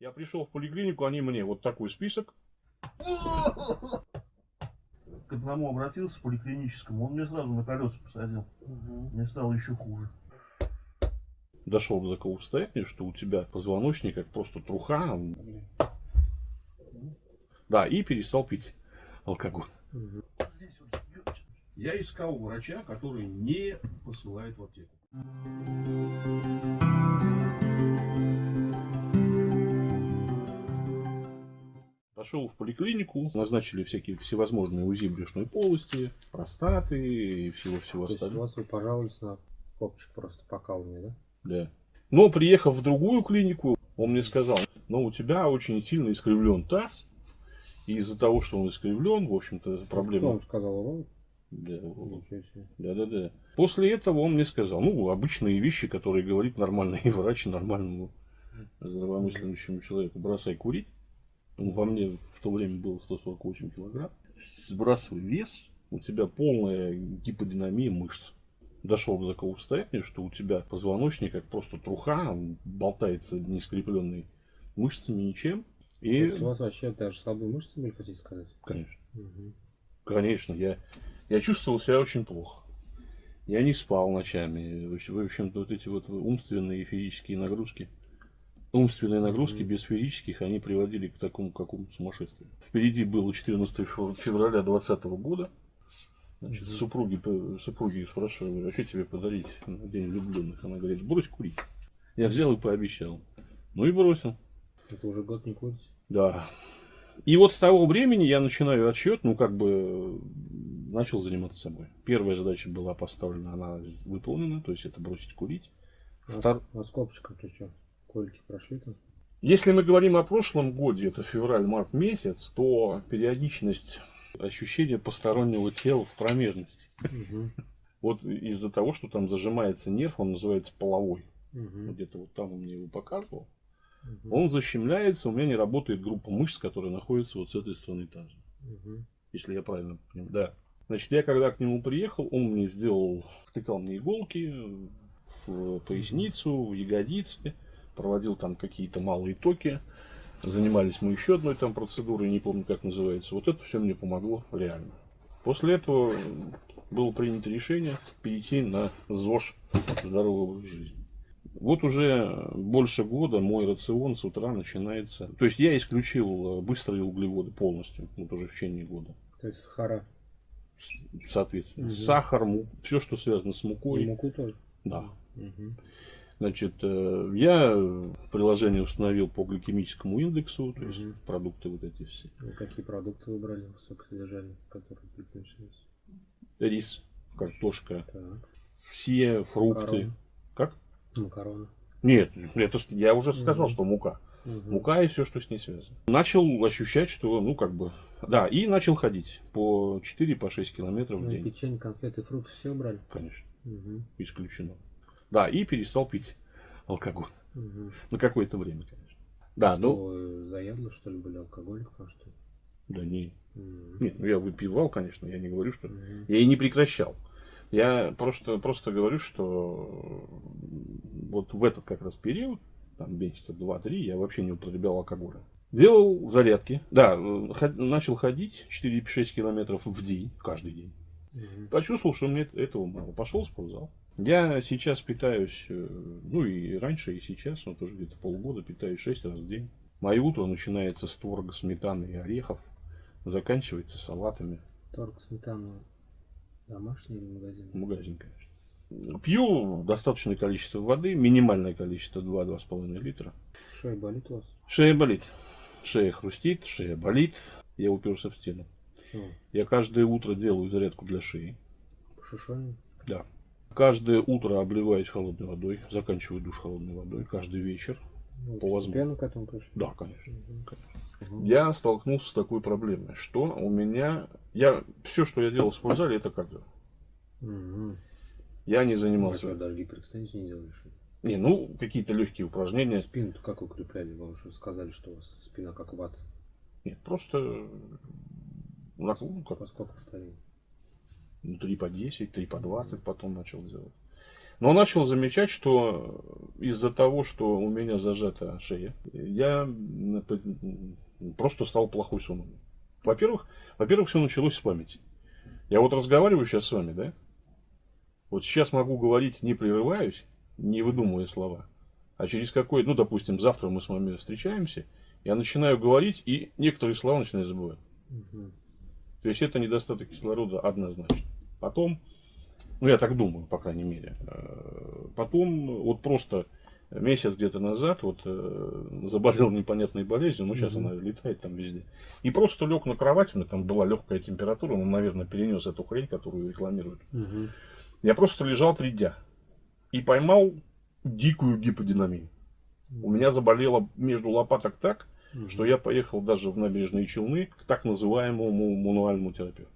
Я пришел в поликлинику, они мне вот такой список. К одному обратился, поликлиническому, он мне сразу на колеса посадил. Угу. Мне стало еще хуже. Дошел до такого состояния, что у тебя позвоночник как просто труха. Да, и перестал пить алкоголь. Угу. Я искал врача, который не посылает в аптеку. Пошел в поликлинику, назначили всякие всевозможные УЗИ брюшной полости, простаты и всего-всего остального. у вас вы пожаловались на копчик просто покалывание, да? Да. Но приехав в другую клинику, он мне сказал, но у тебя очень сильно искривлен таз, и из-за того, что он искривлен, в общем-то, проблема... Что он сказал, уролог? Да, да, да, да. После этого он мне сказал, ну, обычные вещи, которые говорит нормальный врач нормальному здравомыслящему человеку. Бросай курить ну, во мне в то время было 148 килограмм, сбрасывай вес, у тебя полная гиподинамия мышц. Дошел до такого состояния, что у тебя позвоночник как просто труха, болтается не скрепленный мышцами ничем. И... у вас вообще даже слабые мышцы были, хотите сказать? Конечно. Угу. Конечно, я, я чувствовал себя очень плохо. Я не спал ночами. В общем-то, вот эти вот умственные и физические нагрузки – умственные нагрузки без физических, они приводили к такому какому-то сумасшествию. Впереди было 14 февраля 2020 года. Значит, угу. супруги, супруги спрашивали, а что тебе подарить на день влюбленных? Она говорит, брось курить. Я взял и пообещал. Ну и бросил. Это уже год не курить? Да. И вот с того времени я начинаю отсчет, ну как бы начал заниматься собой. Первая задача была поставлена, она выполнена, то есть это бросить курить. Втор... а с копчиком ты что? Кольки прошли там? Если мы говорим о прошлом годе, это февраль-март месяц, то периодичность ощущения постороннего тела в промежности. Угу. Вот из-за того, что там зажимается нерв, он называется половой. Угу. Где-то вот там он мне его показывал. Угу. Он защемляется, у меня не работает группа мышц, которая находится вот с этой стороны таза. Угу. Если я правильно понимаю. Да. Значит, я когда к нему приехал, он мне сделал, втыкал мне иголки в поясницу, в ягодицы проводил там какие-то малые токи. Занимались мы еще одной там процедурой, не помню как называется. Вот это все мне помогло реально. После этого было принято решение перейти на ЗОЖ здоровый образ жизни. Вот уже больше года мой рацион с утра начинается. То есть я исключил быстрые углеводы полностью, вот уже в течение года. То есть сахара? Соответственно. Угу. Сахар, все, что связано с мукой. И муку тоже? Да. Угу. Значит, э, я приложение установил по гликемическому индексу, то есть угу. продукты вот эти все. Ну, какие продукты выбрали высокосодержательные, которые предпочитаются? Рис, картошка, так. все фрукты. Макароны. Как? Макароны. Нет, это я уже сказал, угу. что мука. Угу. Мука и все, что с ней связано. Начал ощущать, что, ну, как бы, да, и начал ходить по 4-6 по километров ну, в день. Печенье, конфеты, фрукты все брали? Конечно, угу. исключено. Да, и перестал пить алкоголь. Угу. На какое-то время, конечно. Да, что, ну... Заядло, что ли, были алкоголиком, а что Да не. Угу. Нет, ну я выпивал, конечно, я не говорю, что... Угу. Я и не прекращал. Я просто, просто говорю, что вот в этот как раз период, там месяца два-три, я вообще не употреблял алкоголя. Делал зарядки. Да, начал ходить 4-6 километров в день, каждый день. Угу. Почувствовал, что мне этого мало. Пошел в спортзал. Я сейчас питаюсь, э, ну и раньше, и сейчас, вот уже где-то полгода питаюсь 6 раз в день. Мое утро начинается с творога, сметаны и орехов, заканчивается салатами. Творог, сметана домашний или магазин? Магазин, конечно. Пью достаточное количество воды, минимальное количество 2-2,5 литра. Шея болит у вас? Шея болит. Шея хрустит, шея болит. Я уперся в стену. Почему? Я каждое утро делаю зарядку для шеи. По шишоне? Да. Каждое утро обливаюсь холодной водой, заканчиваю душ холодной водой, каждый вечер. Ну, по возможности. к этому пришли? Да, конечно. Угу. конечно. Угу. Я столкнулся с такой проблемой, что у меня... Я, все, что я делал в спортзале, это кардио. Угу. Я не занимался... А что, даже гиперэкстензию не делаешь? Не, ну, какие-то легкие упражнения. спину как укрепляли? Вы уже сказали, что у вас спина как ват. Нет, просто... Ну, как... По сколько повторений? Ну, 3 по 10, 3 по 20 потом начал делать. Но начал замечать, что из-за того, что у меня зажата шея, я просто стал плохой сон. Во-первых, во-первых, все началось с памяти. Я вот разговариваю сейчас с вами, да? Вот сейчас могу говорить, не прерываюсь, не выдумывая слова. А через какой, ну, допустим, завтра мы с вами встречаемся, я начинаю говорить, и некоторые слова начинаю забывать. Угу. То есть это недостаток кислорода однозначно. Потом, ну я так думаю, по крайней мере. Э, потом, вот просто месяц где-то назад, вот э, заболел непонятной болезнью, ну сейчас угу. она летает там везде. И просто лег на кровать, у меня там была легкая температура, он, наверное, перенес эту хрень, которую рекламируют. Угу. Я просто лежал три дня и поймал дикую гиподинамию. У меня заболело между лопаток так, угу. что я поехал даже в набережные Челны к так называемому мануальному терапевту.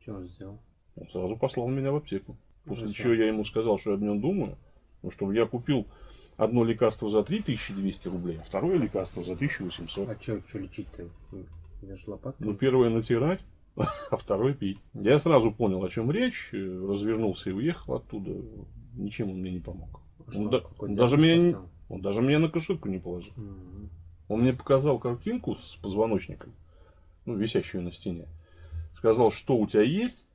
Что он сделал? Он сразу послал меня в аптеку. После Зачем? чего я ему сказал, что я об нем думаю. Ну, чтобы я купил одно лекарство за 3200 рублей, а второе лекарство за 1800. А что, что лечить-то? Ну, первое натирать, а второе пить. Я сразу понял, о чем речь, развернулся и уехал оттуда. Ничем он мне не помог. А он, да, даже меня, он даже мне на кошельку не положил. Угу. Он мне показал картинку с позвоночником, ну, висящую на стене. Сказал, что у тебя есть,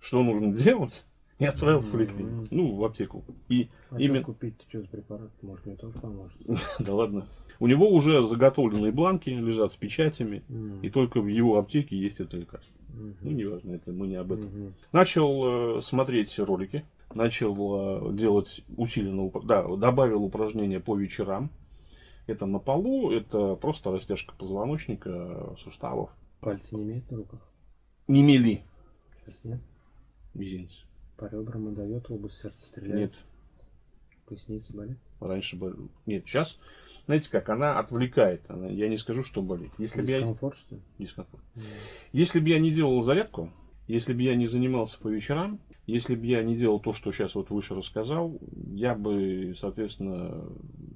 что нужно делать, и отправил в поликлинику, ну, в аптеку. И а именно... купить? Что за препарат? Может, мне тоже поможет? да ладно. У него уже заготовленные бланки лежат с печатями, и только в его аптеке есть это лекарство. Ну, неважно, это мы не об этом. Начал э, смотреть ролики, начал э, делать усиленно, да, добавил упражнения по вечерам. Это на полу, это просто растяжка позвоночника, суставов. Пальцы не имеют на руках? Не мели. Сейчас нет? Мизинец. По ребрам дает, область сердца стреляет? Нет. Поясница болит? Раньше болит. Нет, сейчас, знаете как, она отвлекает. Она, я не скажу, что болит. Если Дискомфорт, я... что ли? Дискомфорт. Mm. Если бы я не делал зарядку, если бы я не занимался по вечерам, если бы я не делал то, что сейчас вот выше рассказал, я бы, соответственно,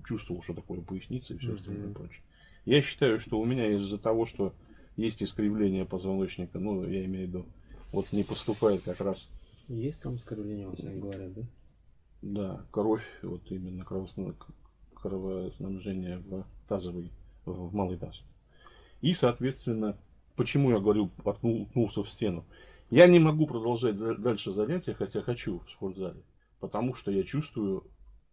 чувствовал, что такое поясница и все mm -hmm. остальное прочее. Я считаю, что у меня из-за того, что есть искривление позвоночника, ну, я имею в виду, вот не поступает как раз... Есть там искривление, вот говорят, да? Да, кровь, вот именно кровоснабжение в тазовый, в малый таз. И, соответственно, почему я говорю, уткнулся в стену. Я не могу продолжать дальше занятия, хотя хочу в спортзале, потому что я чувствую,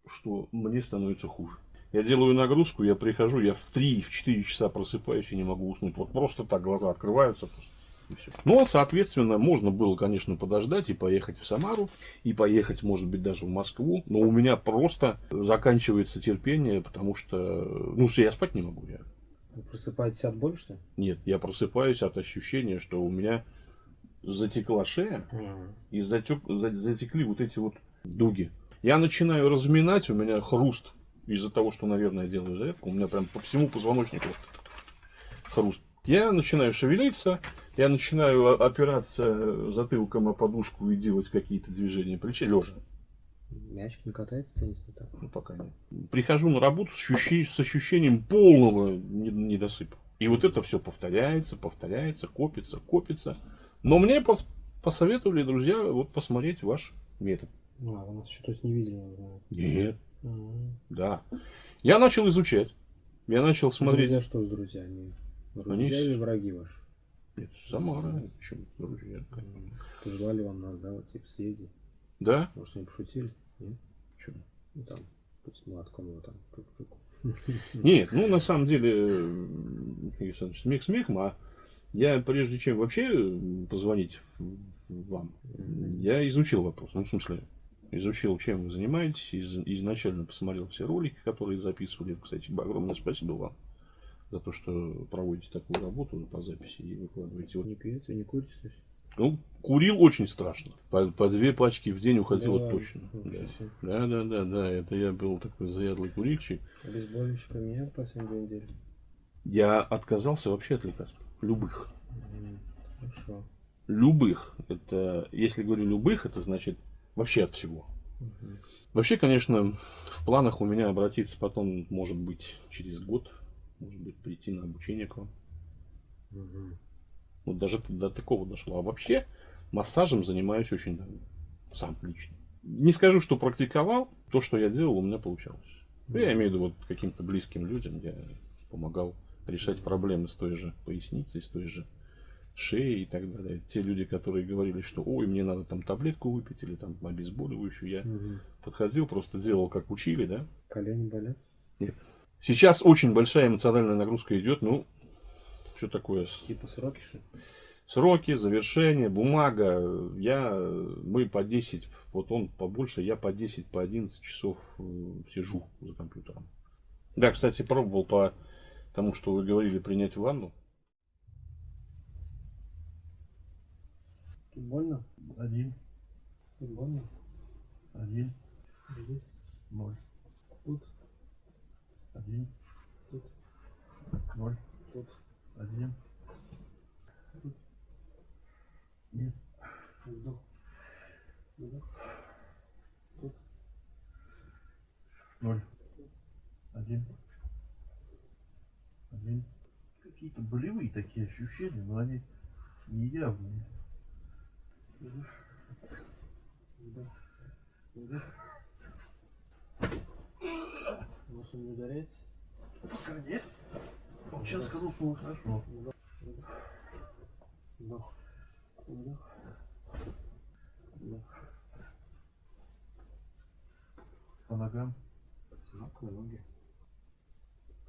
что мне становится хуже. Я делаю нагрузку, я прихожу, я в 3-4 часа просыпаюсь и не могу уснуть. Вот просто так глаза открываются. Просто и все. Ну, соответственно, можно было, конечно, подождать и поехать в Самару, и поехать, может быть, даже в Москву. Но у меня просто заканчивается терпение, потому что, ну, я спать не могу. Я... Вы просыпаетесь от боли, что ли? Нет, я просыпаюсь от ощущения, что у меня затекла шея, mm. и затек, затекли вот эти вот дуги. Я начинаю разминать, у меня хруст из-за того, что, наверное, я делаю зарядку. У меня прям по всему позвоночнику хруст. Я начинаю шевелиться, я начинаю опираться затылком о подушку и делать какие-то движения плеча, лежа. Мячик не катается теннисный так? Ну, пока нет. Прихожу на работу с, ощущением, с ощущением полного недосыпа. И вот это все повторяется, повторяется, копится, копится. Но мне пос посоветовали друзья вот посмотреть ваш метод. А, вы нас еще то есть не видели? Нет. А -а -а. Да. Я начал изучать. Я начал смотреть. Друзья что с друзьями? Друзья Они... или враги ваши? Нет, Самара, почему друзья. Позвали вам нас, да, вот типа съезди. Да? Может, не пошутили? Нет? Почему? Ну там, молотком его там, чук-чук. Нет, ну на самом деле, смех смехом, а я прежде чем вообще позвонить вам, я изучил вопрос. Ну, в смысле, изучил, чем вы занимаетесь, из, изначально посмотрел все ролики, которые записывали. Кстати, огромное спасибо вам за то, что проводите такую работу по записи и выкладываете. Не пьете, не курите? Ну, курил очень страшно. По, по две пачки в день уходило да, точно. Да. да, да, да, да. Это я был такой заядлый курильщик. Обезболивающий поменял последние две недели? Я отказался вообще от лекарств. Любых. Хорошо. Любых. Это, если говорю любых, это значит вообще от всего. Угу. Вообще, конечно, в планах у меня обратиться потом, может быть, через год может быть, прийти на обучение к вам. Угу. Вот даже до такого дошло. А вообще массажем занимаюсь очень давно. Сам лично. не скажу, что практиковал, то, что я делал, у меня получалось. Я имею в виду вот каким-то близким людям, я помогал решать проблемы с той же поясницей, с той же шеей и так далее. Те люди, которые говорили, что ой, мне надо там таблетку выпить или там обезболивающую, я Мгм. подходил, просто делал, как учили, да. Колени болят? Сейчас очень большая эмоциональная нагрузка идет, ну, что такое, Типа сроки, что ли? сроки, завершение, бумага, я, мы по 10, вот он побольше, я по 10, по 11 часов э, сижу за компьютером. Да, кстати, пробовал по тому, что вы говорили, принять ванну. Тут больно? Один, Тут больно? один, Здесь? ноль, Тут? один, Тут? ноль, Тут? один. Нет, Вдох. Вдох. Тут? ноль, один, один. Какие-то болевые такие ощущения, но они не явные. Вдох. Вдох. Он не ударяется? Пока нет. Он сейчас сказал, что хорошо. Вдох. Вдох. Вдох. Вдох. Вдох. По ногам. Одинаковые ноги.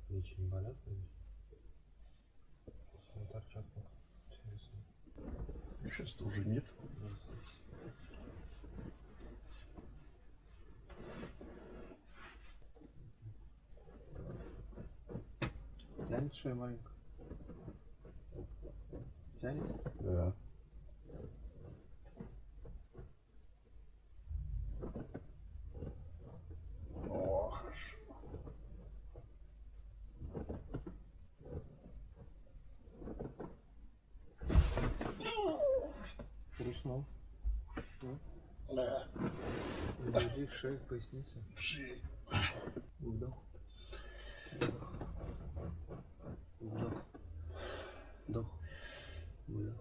Плечи не болят, конечно. Торчат. Интересно. Сейчас-то уже нет. Тянет шею маленько? Тянет? Да. О, хорошо. Хрустнул. Да. Иди в шею, в поясницу. В шею. Вдох. Вдох. Вдох. Вдох.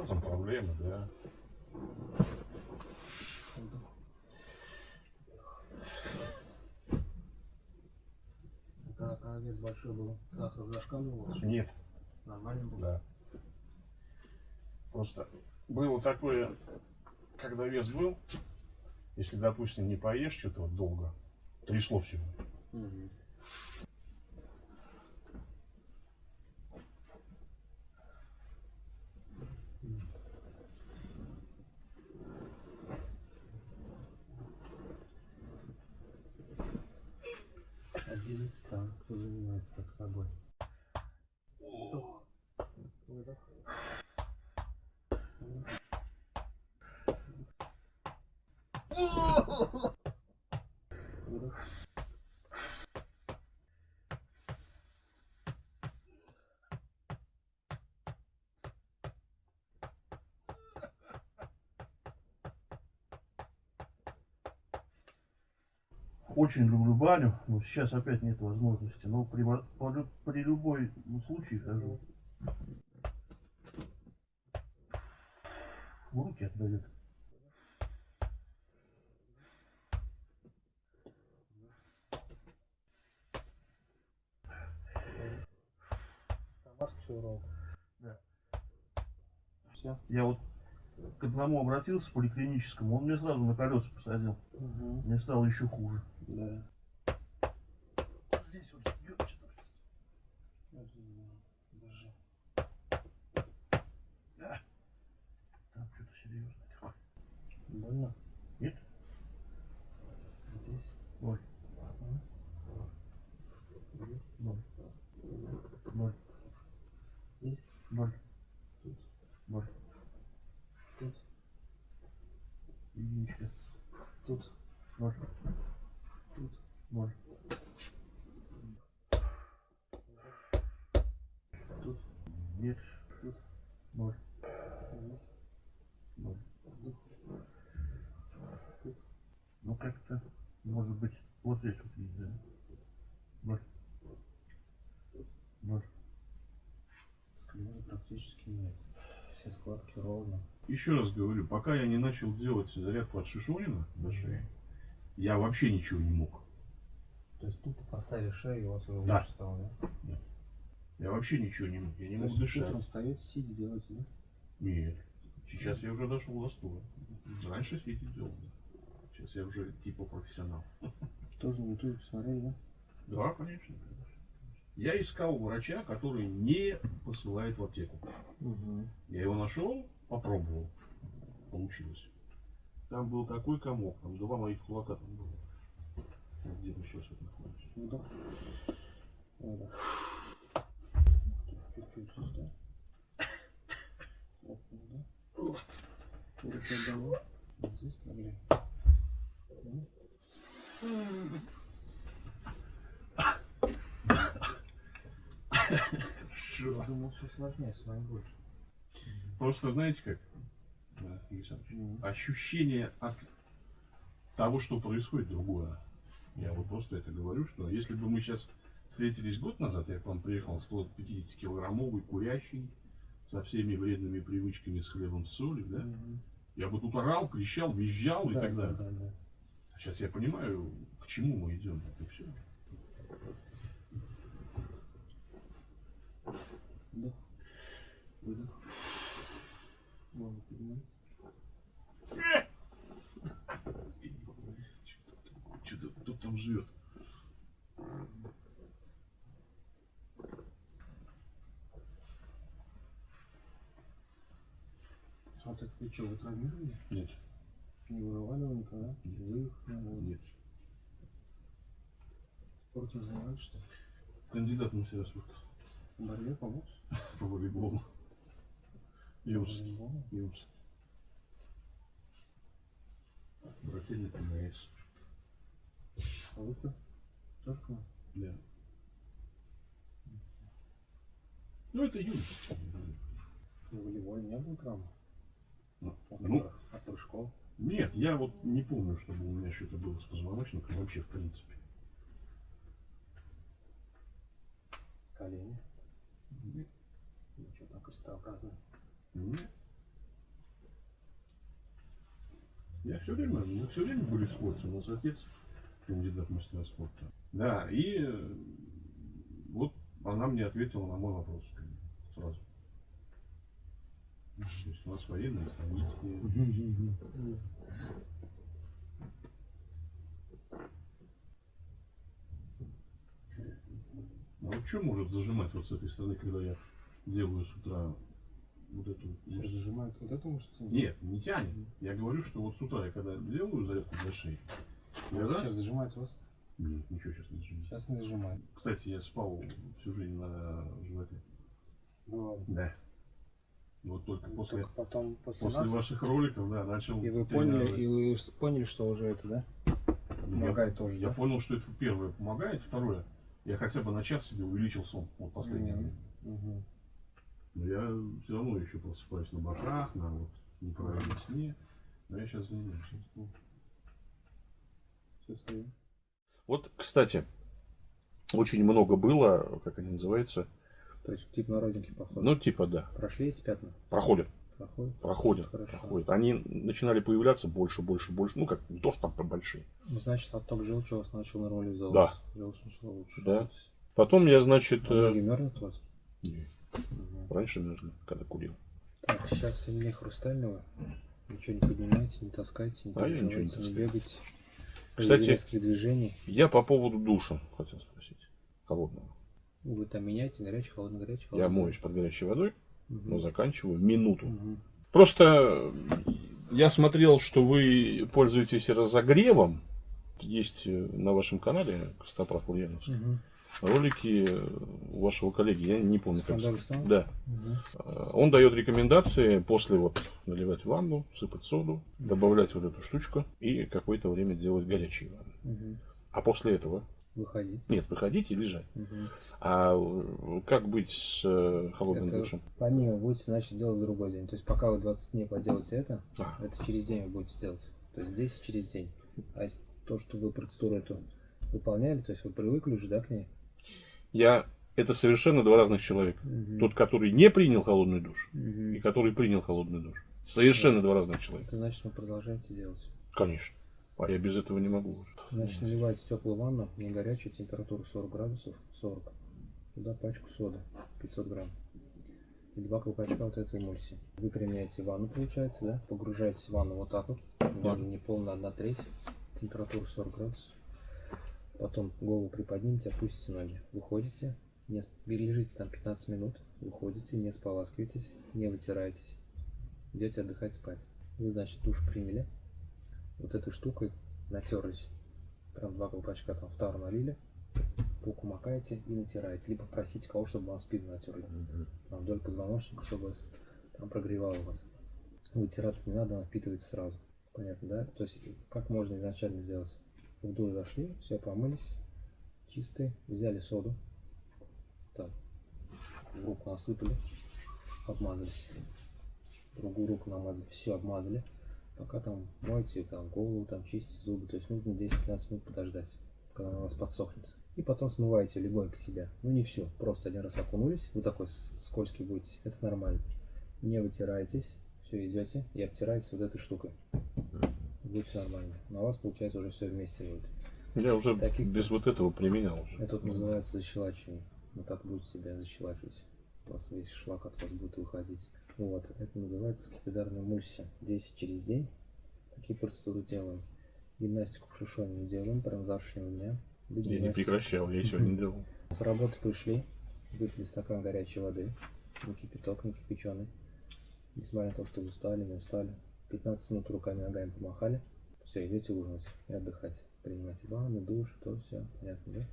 Тазом проблемы, да. Когда, когда вес большой был, сахар зашкаливал, Нет. нормально было? Да. Просто было такое, когда вес был, если, допустим, не поешь что-то вот долго, трясло всего. Мгм. Один из ста, кто занимается так собой. Вдох. Выдох. Вдох. Выдох. Очень люблю баню, но сейчас опять нет возможности. Но при, при любой случае хожу. В руки отдает. Самарский урок. Да. Все. Я вот к одному обратился поликлиническому, он мне сразу на колеса посадил. Угу. Мне стало еще хуже. Да. Здесь вот бьет что-то. Зажи. Там что-то серьезное такое. Больно? Нет? Здесь? Ноль. Здесь? Ноль. Ноль. Здесь? Ноль. Тут? Ноль. Тут? Единичка. Тут? Ноль. Тут Нет. Тут. ноль. Ноль. Вдох. Тут. Ну как-то, может быть, вот здесь вот есть, да? Ноль. Скрывания практически нет. Складки ровно. Еще раз говорю, пока я не начал делать зарядку от Шишонина на шее, я вообще ничего не мог. То есть тупо поставили шею, и у вас уже Да. лучше стало, да? Я вообще ничего не мог. Я не То мог дышать. утром встаете, сидя делаете, да? Нет. Сейчас я уже дошел до стоя. Раньше сидеть делал. Сейчас я уже типа профессионал. Тоже на ютубе посмотрели, да? Да, конечно. Я искал врача, который не посылает в аптеку. Угу. Я его нашел, попробовал. Получилось. Там был такой комок, там два моих кулака там было. Вот Где мы сейчас вот. Выдох. Чуть-чуть сюда. Вот, да. Руки одного. Вот здесь. Я думал, все сложнее, с вами больше. Просто знаете как? Ощущение от того, что происходит, другое. Я вот просто это говорю, что если бы мы сейчас встретились год назад, я к вам приехал 150-килограммовый, курящий, со всеми вредными привычками, с хлебом, с солью, да? Мгм. Я бы тут орал, кричал, визжал и Да, так да, далее. да, да. Сейчас я понимаю, к чему мы идем. Это все. Вдох. Выдох. Голову поднимай. Что-то кто там живет. А так что, вы травмировали? Нет, Не вырывали никогда? Нет. Вы ну, нет. спортом занимались, что? Кандидат в мастера спорта борьбе по боксу? по волейболу. Юрс. Волейболу? Юрс. Брательник МС. А вы-то? Церковь? Да. Ну, это юность. В волейболе не было травмы? Ну, От, ну, пры- от прыжков? Нет, я вот не помню, чтобы у меня что-то было с позвоночником вообще в принципе. Колени? Нет. Крестообразное. Нет. Я все время, мы все время были в спорте. У нас отец кандидат мастера спорта. Да, и э, вот она мне ответила на мой вопрос сразу. То есть у нас военные станицкие. А вот что может зажимать вот с этой стороны, когда я делаю с утра вот эту Сейчас зажимает вот эту мышцу? Нет, не тянет. Я говорю, что вот с утра я когда делаю зарядку для шеи, я раз... Сейчас зажимает вас? Нет, ничего сейчас не зажимает. Сейчас не зажимает. Кстати, я спал всю жизнь на животе. Было. Да. И вот только после, Только потом, после, после нас, ваших роликов, да, начал и вы поняли, и вы поняли, что уже это, да? Ну, я- Помогает тоже, Я да? понял, что это первое помогает, второе, я хотя бы на час себе увеличил сон вот последнее Мгм. время. Мгм. Но я все равно еще просыпаюсь на боках, на вот неправильном сне. Но я сейчас занимаюсь. Стою. Вот, кстати, очень много было, как они называются, То есть тип народники походу. ну типа да, Прошли эти пятна? проходят, Проходят? проходят, Хорошо. проходят. Они начинали появляться больше, больше, больше, ну как, не то, что там большие. Ну, значит, отток желчи у вас начал нормализовываться. Да. Желчь начала лучше. Да. Потом я, значит, А э, ноги мерзнут у вас? не, Мгм. Раньше мерзли, когда курил. Так, сейчас сильнее хрустального. Ничего не поднимайте, не таскайте, не А я ничего не не бегайте. Кстати- движений. Я по поводу душа хотел спросить, холодного. Вы там меняете горячий, холодный, горячий, Я холодный. моюсь под горячей водой, Мгм. но заканчиваю минуту. Мгм. Просто я смотрел, что вы пользуетесь разогревом. Есть э, на вашем канале Костоправ Мгм. Ролики э, у вашего коллеги, я не помню как. Скандал? Да. Э, Он дает рекомендации после вот наливать ванну, сыпать соду, добавлять вот эту штучку и какое-то время делать горячие ванны. Мгм. А после этого? Выходить. Нет, выходить и лежать. Мгм. А э, как быть с э, холодным Это душем? помимо будете, значит, делать другой день. То есть пока вы 20 дней поделаете это, А, это через день вы будете делать. То есть здесь через день. А то, что вы процедуру эту выполняли, то есть вы привыкли уже, да, к ней? Я... Это совершенно два разных человека. Мгм. Тот, который не принял холодный душ, Мгм. и который принял холодный душ. Совершенно два разных человека. Это значит, вы продолжаете делать. Конечно. А я без этого не могу уже. Значит, наливаете теплую ванну, не горячую, температуру 40 градусов, 40. Туда пачку соды, 500 грамм. И два колпачка вот этой эмульсии. Выпрямляете ванну, получается, да? Погружаетесь в ванну вот так вот. Ванна не полная, одна треть. Температура 40 градусов. Потом голову приподнимите, опустите ноги. Выходите, не, лежите там 15 минут, выходите, не споласкиваетесь, не вытираетесь. Идете отдыхать спать. Вы, значит, душ приняли. Вот этой штукой натерлись. Прям два колпачка там в тару налили. Руку макаете и натираете. Либо просите кого, чтобы вам спину натерли. Там вдоль позвоночника, чтобы вас там прогревало вас. Вытираться не надо, впитывать сразу. Понятно, да? То есть как можно изначально сделать? В душ зашли, все помылись, чистые, взяли соду, так, в руку насыпали, обмазались, другую руку намазали, все обмазали, пока там моете там голову, там чистите зубы, то есть нужно 10-15 минут подождать, когда она у вас подсохнет. И потом смываете легонько себя. Ну не все, просто один раз окунулись, вы такой скользкий будете, это нормально. Не вытираетесь, все идете и обтираете вот этой штукой. Будет все нормально. Но у вас получается уже все вместе будет. Я уже Таких без вот этого применял уже. Это вот называется защелачивание. Вот так будете себя защелачивать. У вас весь шлак от вас будет выходить. Вот. Это называется скипидарная эмульсия. 10 через день. Такие процедуры делаем. Гимнастику не делаем, прям завтрашнего дня. Я не прекращал, я сегодня делал. С работы пришли, выпили стакан горячей воды, не кипяток, не кипяченый. Несмотря на то, что устали, не устали. 15 минут руками, ногами помахали. Все, идете ужинать и отдыхать. Принимайте ванну, душ, то все. Понятно, да?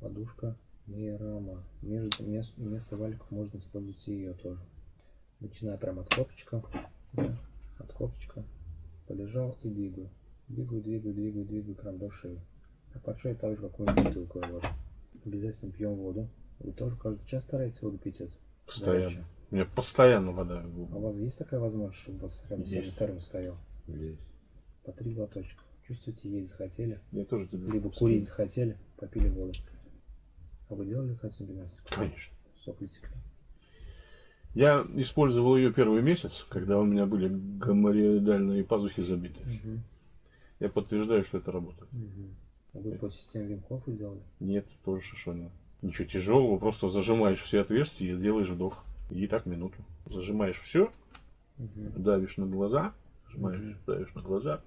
Подушка Мирама. Между, мест- вместо валиков можно использовать и ее тоже. Начиная прямо от копчика. Да, от копчика. Полежал и двигаю. Двигаю, двигаю, двигаю, двигаю прям до шеи. А под шею также какую-нибудь бутылку я вложу. Обязательно пьем воду. Вы тоже каждый час стараетесь воду пить это? Постоянно. Горячую. У меня постоянно вода. А у вас есть такая возможность, чтобы вас рядом Есть. термос стоял? Есть. По три глоточка. Чувствуете, есть захотели? Я тоже тебе. Либо курить захотели, попили воду. А вы делали хотите гимнастику? Конечно. Сопли текли. Я использовал ее первый месяц, когда у меня были гоморроидальные пазухи забиты. Я подтверждаю, что это работает. Мгм. А вы по системе Вим Хофа делали? Нет, тоже шишонил. Ничего тяжелого, просто зажимаешь все отверстия и делаешь вдох. И так минуту. Зажимаешь все, Мгм. давишь на глаза, зажимаешь, Мгм. давишь на глаза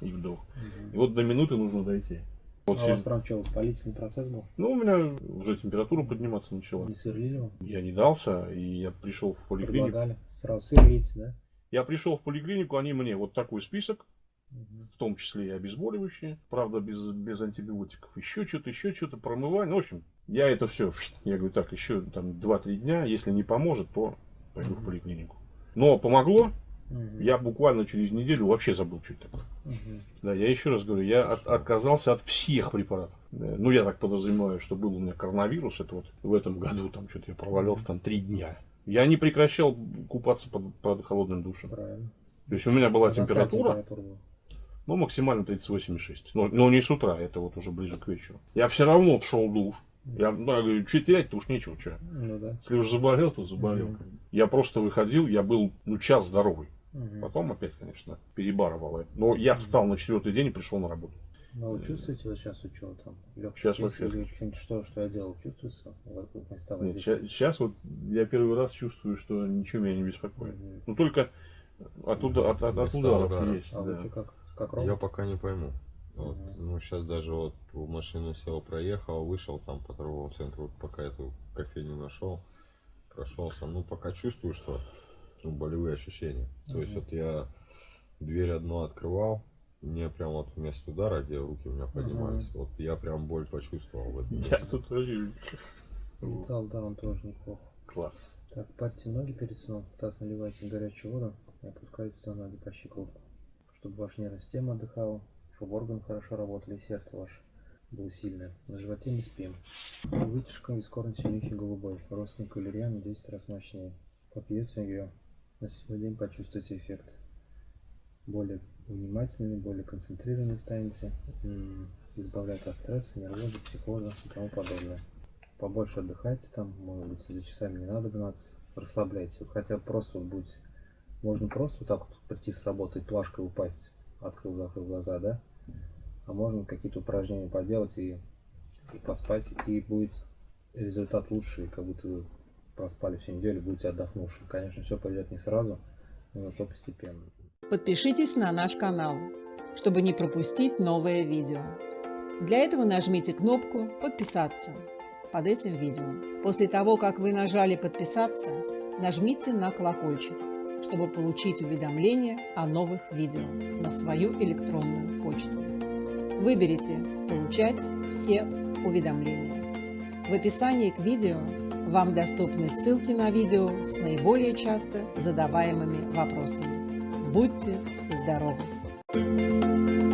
и вдох. Мгм. И вот до минуты нужно дойти. Вот А у вас прям что, воспалительный процесс был? Ну, у меня уже температура подниматься начала. Не сверлили вам? Я не дался, и я пришел в поликлинику. Предлагали? Сразу сверлите, да? Я пришел в поликлинику, они мне вот такой список, Мгм. в том числе и обезболивающие, правда, без, без антибиотиков, еще что-то, еще что-то, промывание. Ну, в общем, я это все, я говорю, так, еще там 2-3 дня, если не поможет, то пойду в поликлинику. Но помогло, Мгм. я буквально через неделю вообще забыл, что это такое. Мгм. Да, я еще раз говорю, я от- отказался от всех препаратов. Ну, я так подразумеваю, что был у меня коронавирус, это вот в этом году, там что-то я провалялся там три дня. Я не прекращал купаться под, под холодным душем. Правильно. То есть у меня была А температура, температура была? ну, максимально 38,6. Но, но не с утра, это вот уже ближе к вечеру. Я все равно шел душ. Я, ну, я говорю, что терять-то уж нечего, что. Ну да. Если уж заболел, то заболел. Мгм. Я просто выходил, я был, ну, час здоровый. Мгм. Потом опять, конечно, перебарывал. Но я встал на четвертый день и пришел на работу. Ну, вы чувствуете вот сейчас вот что там? Щас есть вообще. или что, что я делал, чувствуется? Нет, воздействия? сейчас вот я первый раз чувствую, что ничего меня не беспокоит. Мгм. Ну, только от, уда- от, от- от ударов есть. А да. как, как Я пока не пойму. Вот, ну, сейчас даже вот в машину сел, проехал, вышел там по торговому центру, пока эту кофейню нашел, прошелся. Ну, пока чувствую, что ну, болевые ощущения. То есть вот я дверь одну открывал, мне прям вот вместо удара, где руки у меня поднимались, вот я прям боль почувствовал в этом Я месте. тут тоже... Металл, да, он тоже неплохо. Класс. Так, парьте ноги перед сном, таз наливайте горячую воду и опускайте туда ноги по щиколотку. Чтобы ваша нервная система отдыхала, чтобы органы хорошо работали, и сердце ваше было сильное. На животе не спим. Вытяжка из корня синюхи голубой. Родственник валерьяна 10 раз мощнее. Попьете ее, на сегодня день почувствуете эффект. Более внимательными, более концентрированными станете. Избавляет от стресса, нервоза, психоза и тому подобное. Побольше отдыхайте там, может быть, за часами не надо гнаться. Расслабляйте. Хотя просто вот будете можно просто вот так вот прийти с работы, плашкой упасть, открыл, закрыл глаза, да? А можно какие-то упражнения поделать и, и поспать, и будет результат лучше, как будто вы проспали всю неделю, будете отдохнувшим. Конечно, все пойдет не сразу, но то постепенно. Подпишитесь на наш канал, чтобы не пропустить новое видео. Для этого нажмите кнопку «Подписаться» под этим видео. После того, как вы нажали «Подписаться», нажмите на колокольчик чтобы получить уведомления о новых видео на свою электронную почту. Выберите «Получать все уведомления». В описании к видео вам доступны ссылки на видео с наиболее часто задаваемыми вопросами. Будьте здоровы!